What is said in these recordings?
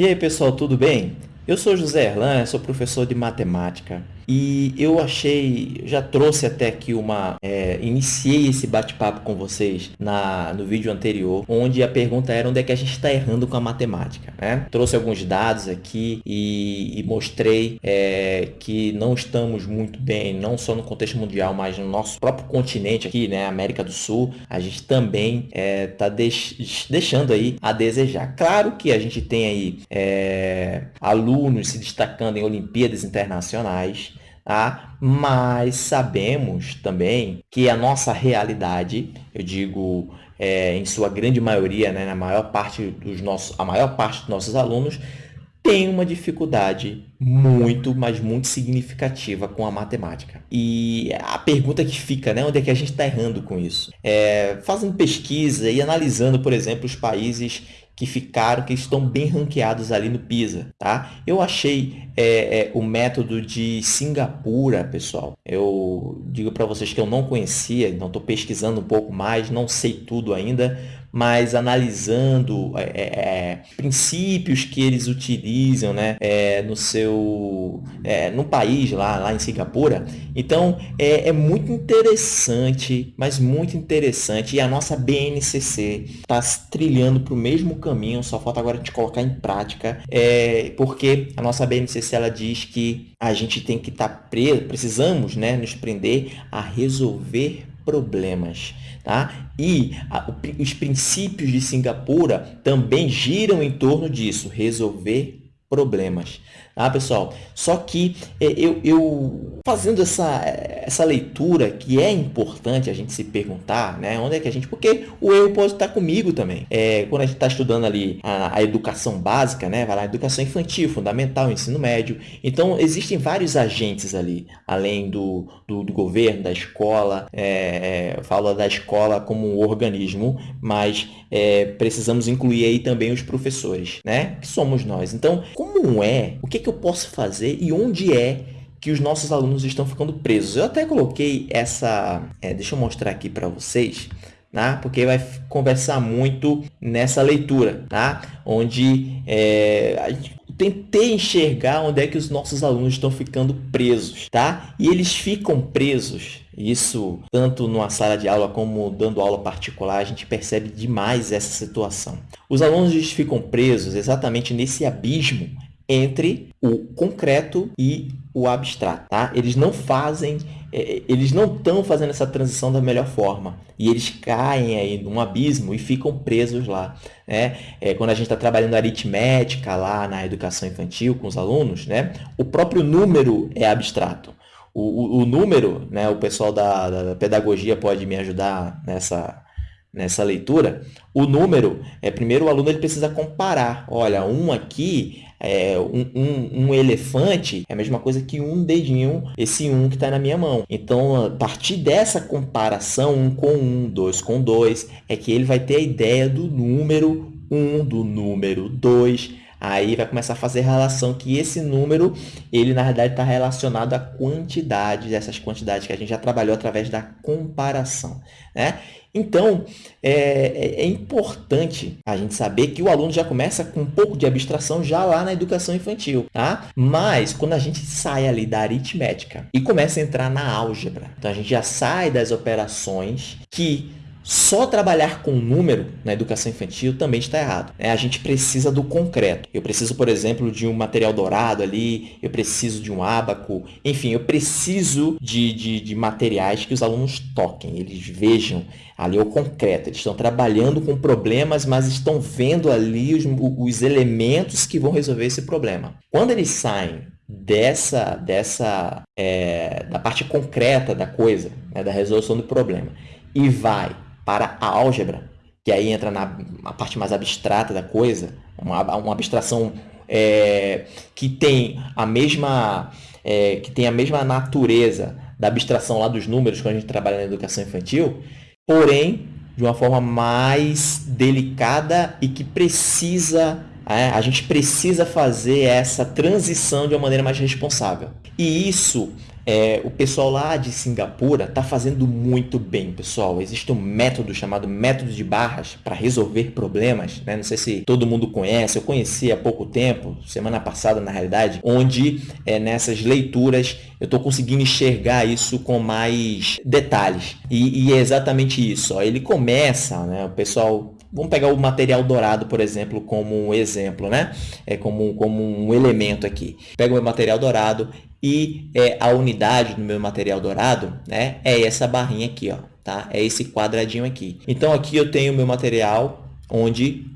E aí pessoal, tudo bem? Eu sou José Erlan, sou professor de matemática e eu achei, já trouxe até aqui uma, é, iniciei esse bate-papo com vocês na, no vídeo anterior, onde a pergunta era onde é que a gente está errando com a matemática, né? Trouxe alguns dados aqui e, e mostrei é, que não estamos muito bem, não só no contexto mundial, mas no nosso próprio continente aqui, né, América do Sul, a gente também está é, tá deix, deixando aí a desejar. Claro que a gente tem aí é, alunos se destacando em Olimpíadas Internacionais, Tá? Mas sabemos também que a nossa realidade, eu digo é, em sua grande maioria, né, na maior parte dos nossos, a maior parte dos nossos alunos, tem uma dificuldade muito, mas muito significativa com a matemática. E a pergunta que fica, né, onde é que a gente está errando com isso? É, fazendo pesquisa e analisando, por exemplo, os países que ficaram, que estão bem ranqueados ali no PISA, tá? Eu achei é, é, o método de Singapura, pessoal. Eu digo para vocês que eu não conhecia, então estou pesquisando um pouco mais, não sei tudo ainda, mas analisando é, é, é, princípios que eles utilizam né, é, no seu é, no país lá, lá em Singapura. Então é, é muito interessante, mas muito interessante. E a nossa BNCC está trilhando para o mesmo caminho, só falta agora a gente colocar em prática, porque a nossa BNCC ela diz que a gente tem que estar tá preso, precisamos né, nos prender a resolver problemas. Tá? E a, os princípios de Singapura também giram em torno disso, resolver problemas. Tá, pessoal? Só que é, eu, eu fazendo essa, essa leitura que é importante a gente se perguntar, né? Onde é que a gente... Porque o erro pode estar comigo também. É, quando a gente está estudando ali a, a, educação básica, né? Vai lá, educação infantil, fundamental, ensino médio. Então, existem vários agentes ali, além do, do, do governo, da escola. É, é, falo da escola como um organismo, mas é, precisamos incluir aí também os professores, né? Que somos nós. Então, como é, o que, que eu posso fazer e onde é que os nossos alunos estão ficando presos. Eu até coloquei essa... É, deixa eu mostrar aqui para vocês. Tá? Porque vai conversar muito nessa leitura, tá? onde é, tentei enxergar onde é que os nossos alunos estão ficando presos, tá? E eles ficam presos, isso tanto numa sala de aula como dando aula particular, a gente percebe demais essa situação. Os alunos ficam presos exatamente nesse abismo entre o concreto e o abstrato, tá? Eles não fazem, eles não estão fazendo essa transição da melhor forma e eles caem aí num abismo e ficam presos lá, né? É, quando a gente está trabalhando aritmética lá na educação infantil com os alunos, né? O próprio número é abstrato. O, o, o número, né? O pessoal da, da pedagogia pode me ajudar nessa nessa leitura, o número, é primeiro o aluno ele precisa comparar. Olha, um aqui, é, um, um, um, elefante é a mesma coisa que um dedinho, esse um que está na minha mão. Então, a partir dessa comparação, um com um, dois com dois, é que ele vai ter a ideia do número um, do número dois, Aí vai começar a fazer relação que esse número, ele na verdade está relacionado à quantidade dessas quantidades que a gente já trabalhou através da comparação. Né? Então, é, é, é, importante a gente saber que o aluno já começa com um pouco de abstração já lá na educação infantil, tá? Mas, quando a gente sai ali da aritmética e começa a entrar na álgebra, então a gente já sai das operações que só trabalhar com número na educação infantil também está errado. Né? A gente precisa do concreto. Eu preciso, por exemplo, de um material dourado ali, eu preciso de um ábaco, enfim, eu preciso de, de, de materiais que os alunos toquem, eles vejam ali o concreto. Eles estão trabalhando com problemas, mas estão vendo ali os, os elementos que vão resolver esse problema. Quando eles saem dessa, dessa é, da parte concreta da coisa, né, da resolução do problema, e vai para a álgebra, que aí entra na, parte mais abstrata da coisa, uma, uma abstração é, que tem a mesma é, que tem a mesma natureza da abstração lá dos números quando a gente trabalha na educação infantil, porém de uma forma mais delicada e que precisa é, a gente precisa fazer essa transição de uma maneira mais responsável. E isso é, o pessoal lá de Singapura está fazendo muito bem, pessoal. Existe um método chamado método de barras para resolver problemas. Né? Não sei se todo mundo conhece, eu conheci há pouco tempo, semana passada na realidade, onde é, nessas leituras eu estou conseguindo enxergar isso com mais detalhes. E, e é exatamente isso. Ó. Ele começa, né, o pessoal Vamos pegar o material dourado, por exemplo, como um exemplo, né? É como, como um elemento aqui. Pega o meu material dourado e é, a unidade do meu material dourado né, é essa barrinha aqui, ó, tá? É esse quadradinho aqui. Então, aqui eu tenho o meu material onde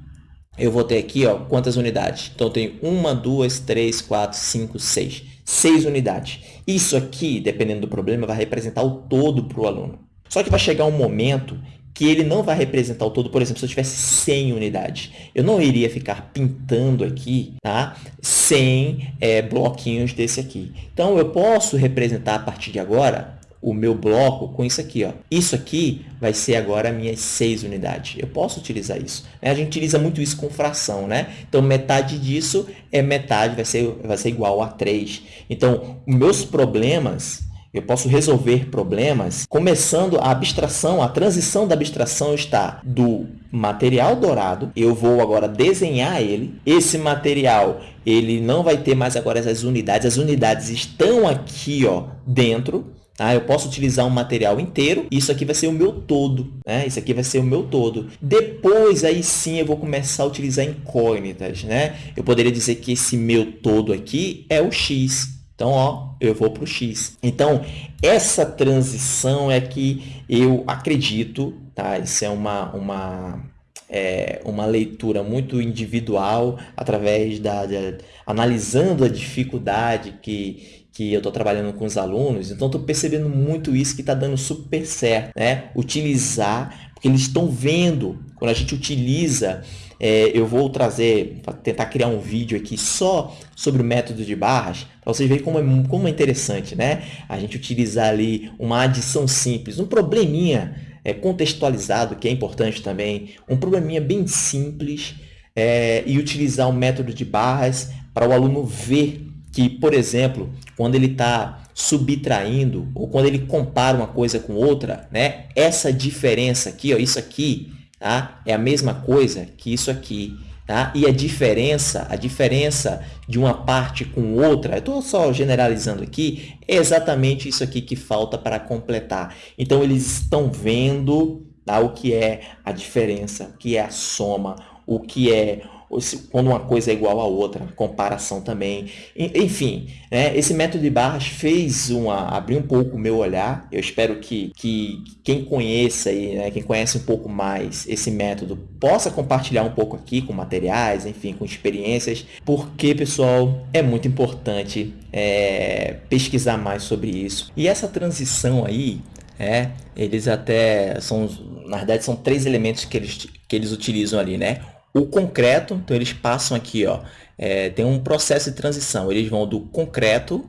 eu vou ter aqui ó, quantas unidades. Então, eu tenho uma, duas, três, quatro, cinco, seis. Seis unidades. Isso aqui, dependendo do problema, vai representar o todo para o aluno. Só que vai chegar um momento que ele não vai representar o todo, por exemplo, se eu tivesse 100 unidades. Eu não iria ficar pintando aqui tá? 100 é, bloquinhos desse aqui. Então, eu posso representar a partir de agora o meu bloco com isso aqui. Ó. Isso aqui vai ser agora minhas 6 unidades. Eu posso utilizar isso. Né? A gente utiliza muito isso com fração. Né? Então, metade disso é metade, vai ser, vai ser igual a 3. Então, meus problemas eu posso resolver problemas começando a abstração, a transição da abstração está do material dourado, eu vou agora desenhar ele. Esse material, ele não vai ter mais agora essas unidades, as unidades estão aqui ó, dentro, Tá? Eu posso utilizar um material inteiro, isso aqui vai ser o meu todo, né? Isso aqui vai ser o meu todo. Depois, aí sim, eu vou começar a utilizar incógnitas, né? Eu poderia dizer que esse meu todo aqui é o x, então, ó, eu vou para o x. Então, essa transição é que eu acredito, tá? Isso é uma, uma, é, uma leitura muito individual, através da, analisando a dificuldade que, que eu estou trabalhando com os alunos. Então, estou percebendo muito isso que está dando super certo, né? Utilizar, eles estão vendo, quando a gente utiliza é, eu vou trazer, tentar criar um vídeo aqui só sobre o método de barras, para vocês verem como é, como é interessante, né? A gente utilizar ali uma adição simples, um probleminha é, contextualizado, que é importante também, um probleminha bem simples, é, e utilizar o método de barras para o aluno ver que, por exemplo, quando ele está subtraindo ou quando ele compara uma coisa com outra, né? Essa diferença aqui, ó, isso aqui tá? É a mesma coisa que isso aqui, tá? E a diferença, a diferença de uma parte com outra, eu estou só generalizando aqui, é exatamente isso aqui que falta para completar. Então, eles estão vendo tá? o que é a diferença, o que é a soma, o que é quando uma coisa é igual à outra, comparação também. Enfim, né, esse método de barras fez uma, abrir um pouco o meu olhar. Eu espero que, que quem conheça, aí, né, quem conhece um pouco mais esse método, possa compartilhar um pouco aqui com materiais, enfim, com experiências, porque, pessoal, é muito importante é, pesquisar mais sobre isso. E essa transição aí, é, eles até são, na verdade, são três elementos que eles, que eles utilizam ali, né? O concreto, então eles passam aqui, ó, é, tem um processo de transição. Eles vão do concreto,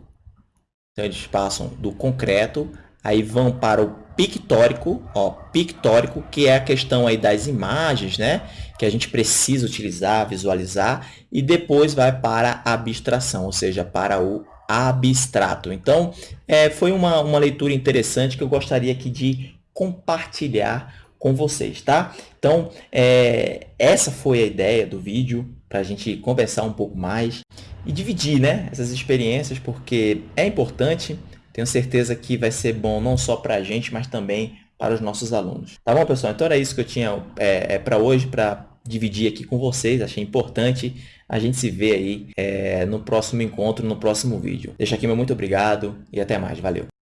então eles passam do concreto, aí vão para o pictórico, ó, pictórico, que é a questão aí das imagens, né? Que a gente precisa utilizar, visualizar, e depois vai para a abstração, ou seja, para o abstrato. Então, é, foi uma, uma leitura interessante que eu gostaria aqui de compartilhar com vocês, tá? Então, é, essa foi a ideia do vídeo, para a gente conversar um pouco mais e dividir né, essas experiências, porque é importante, tenho certeza que vai ser bom não só para a gente, mas também para os nossos alunos. Tá bom, pessoal? Então era isso que eu tinha é, é para hoje, para dividir aqui com vocês, achei importante. A gente se vê aí é, no próximo encontro, no próximo vídeo. Deixa aqui meu muito obrigado e até mais. Valeu!